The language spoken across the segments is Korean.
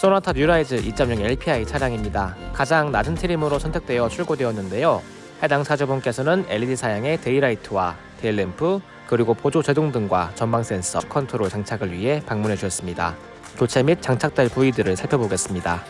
소나타 뉴라이즈 2.0 LPI 차량입니다. 가장 낮은 trim으로 선택되어 출고되었는데요. 해당 차주분께서는 LED 사양의 daylight와 tail lamp 그리고 보조 제동등과 전방 센서 컨트롤 장착을 위해 방문해 주셨습니다. 교체 및 장착될 부위들을 살펴보겠습니다.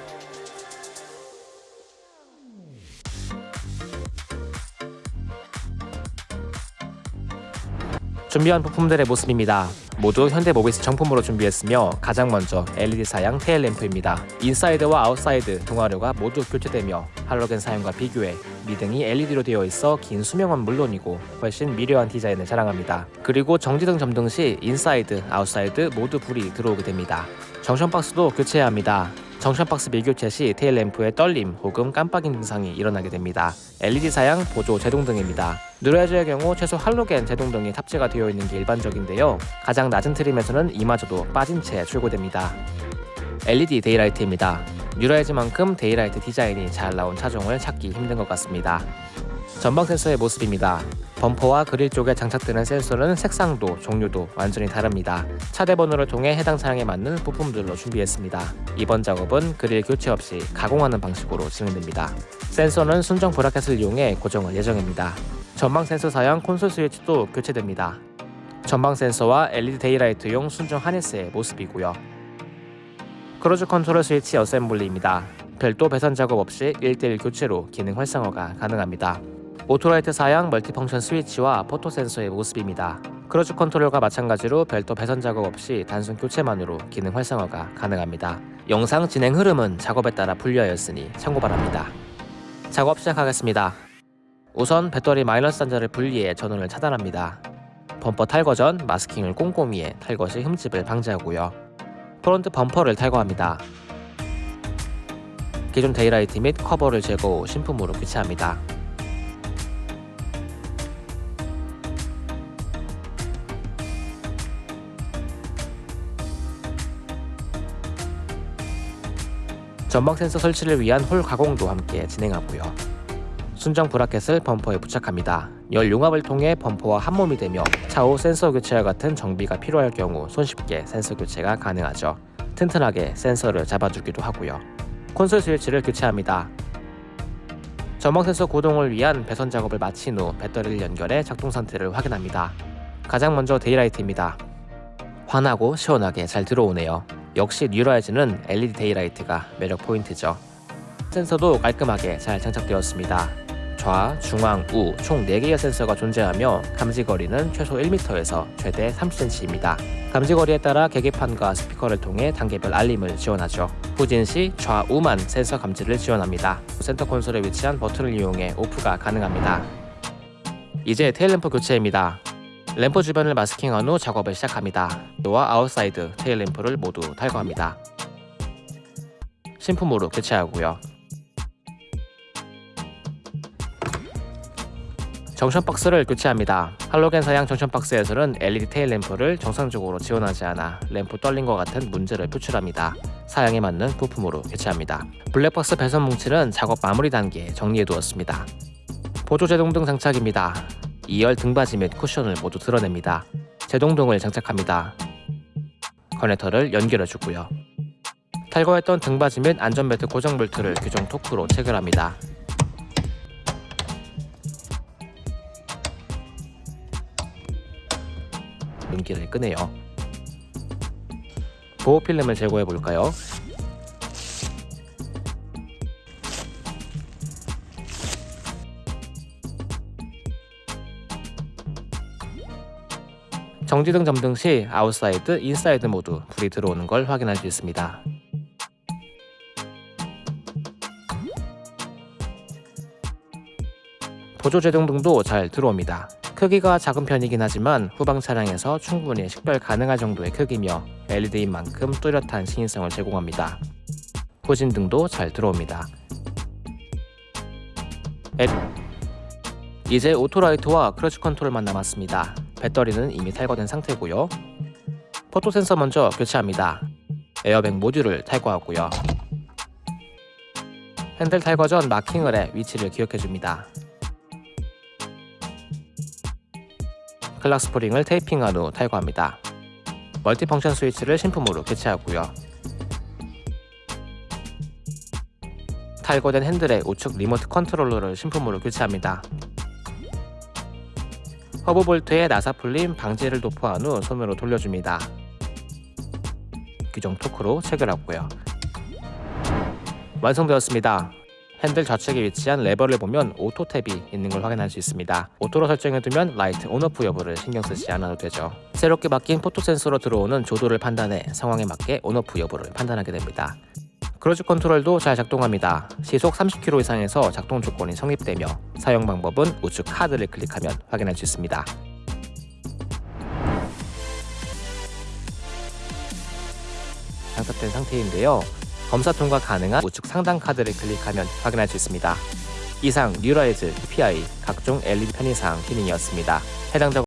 준비한 부품들의 모습입니다. 모두 현대모비스 정품으로 준비했으며 가장 먼저 LED 사양 tail lamp입니다. inside와 outside 등화류가 모두 교체되며 할로겐 사양과 비교해 미등이 LED로 되어 있어 긴 수명은 물론이고 훨씬 미려한 디자인을 자랑합니다. 그리고 정지등 점등 시 inside, outside 모두 불이 들어오게 됩니다. junction box도 교체해야 합니다. junction box 미교체 시 tail lamp의 떨림 혹은 깜빡임 증상이 일어나게 됩니다. LED 사양 보조 제동등입니다. 뉴라이즈의 경우 최소 할로겐 제동등이 탑재가 되어 있는 게 일반적인데요. 가장 낮은 trim에서는 이마저도 빠진 채 출고됩니다. LED daylight입니다. 뉴라이즈만큼 daylight 디자인이 잘 나온 차종을 찾기 힘든 것 같습니다. 전방 센서의 모습입니다. 범퍼와 그릴 쪽에 장착되는 센서는 색상도 종류도 완전히 다릅니다. 차대 번호를 통해 해당 차량에 맞는 부품들로 준비했습니다. 이번 작업은 그릴 교체 없이 가공하는 방식으로 진행됩니다. 센서는 순정 bracket을 이용해 고정할 예정입니다. 전방 센서 사양 콘솔 스위치도 교체됩니다. 전방 센서와 LED daylight용 순정 harness의 모습이고요. cruise control 스위치 assembly입니다. 별도 배선 작업 없이 1대1 교체로 기능 활성화가 가능합니다. auto light 사양 multifunction 스위치와 photo sensor의 모습입니다. cruise control과 마찬가지로 별도 배선 작업 없이 단순 교체만으로 기능 활성화가 가능합니다. 영상 진행 흐름은 작업에 따라 분류하였으니 참고 바랍니다. 작업 시작하겠습니다. 우선 배터리 마이너스 단자를 분리해 전원을 차단합니다. 범퍼 탈거 전 마스킹을 꼼꼼히 해 탈거 시 흠집을 방지하고요. 프론트 범퍼를 탈거합니다. 기존 daylight 및 커버를 제거 후 신품으로 교체합니다. 전방 센서 설치를 위한 홀 가공도 함께 진행하고요. 순정 브라켓을 범퍼에 부착합니다. 열 융합을 통해 범퍼와 한몸이 되며 차후 센서 교체와 같은 정비가 필요할 경우 손쉽게 센서 교체가 가능하죠. 튼튼하게 센서를 잡아주기도 하고요. 콘솔 스위치를 교체합니다. 전방 센서 고동을 위한 배선 작업을 마친 후 배터리를 연결해 작동 상태를 확인합니다. 가장 먼저 데이라이트입니다. 환하고 시원하게 잘 들어오네요. 역시 뉴라이즈는 LED daylight가 매력 포인트죠. 센서도 깔끔하게 잘 장착되었습니다. 좌, 중앙, 우 총 4개의 센서가 존재하며 감지거리는 최소 1m에서 최대 30cm입니다. 감지거리에 따라 계기판과 스피커를 통해 단계별 알림을 지원하죠. 후진 시 좌우만 센서 감지를 지원합니다. 센터 콘솔에 위치한 버튼을 이용해 오프가 가능합니다. 이제 tail lamp 교체입니다. 램프 주변을 마스킹한 후 작업을 시작합니다. 노와 아웃사이드 tail lamp를 모두 탈거합니다. 신품으로 교체하고요. junction box를 교체합니다. 할로겐 사양 junction box에서는 LED tail lamp를 정상적으로 지원하지 않아 램프 떨림과 같은 문제를 표출합니다. 사양에 맞는 부품으로 교체합니다. 블랙박스 배선 뭉치는 작업 마무리 단계에 정리해 두었습니다. 보조 제동 등 장착입니다. 2열 등받이 및 쿠션을 모두 드러냅니다. 제동등을 장착합니다. 커넥터를 연결해 주고요. 탈거했던 등받이 및 안전벨트 고정 벨트를 규정 토크로 체결합니다. 눈길을 끄네요. 보호 필름을 제거해 볼까요? 정지등 점등 시 아웃사이드, 인사이드 모두 불이 들어오는 걸 확인할 수 있습니다. 보조 제동등도 잘 들어옵니다. 크기가 작은 편이긴 하지만 후방 차량에서 충분히 식별 가능할 정도의 크기며 LED인 만큼 뚜렷한 시인성을 제공합니다. 후진등도 잘 들어옵니다. 이제 auto light와 cruise control만 남았습니다. 배터리는 이미 탈거된 상태고요. 포토 센서 먼저 교체합니다. 에어백 모듈을 탈거하고요. 핸들 탈거 전 마킹을 해 위치를 기억해줍니다. clock spring을 테이핑한 후 탈거합니다. multifunction 스위치를 신품으로 교체하고요. 탈거된 핸들의 우측 리모트 컨트롤러를 신품으로 교체합니다. 허브 볼트에 나사 풀림 방지를 도포한 후 손으로 돌려줍니다. 규정 토크로 체결하고요. 완성되었습니다. 핸들 좌측에 위치한 레버를 보면 오토 탭이 있는 걸 확인할 수 있습니다. 오토로 설정해두면 라이트 on-off 여부를 신경 쓰지 않아도 되죠. 새롭게 바뀐 포토 센서로 들어오는 조도를 판단해 상황에 맞게 on-off 여부를 판단하게 됩니다. cruise control도 잘 작동합니다. 시속 30km 이상에서 작동 조건이 성립되며 사용 방법은 우측 카드를 클릭하면 확인할 수 있습니다. 장착된 상태인데요. 검사 통과 가능한 우측 상단 카드를 클릭하면 확인할 수 있습니다. 이상 뉴라이즈 PI 각종 LED 편의사양 기능이었습니다. 해당 작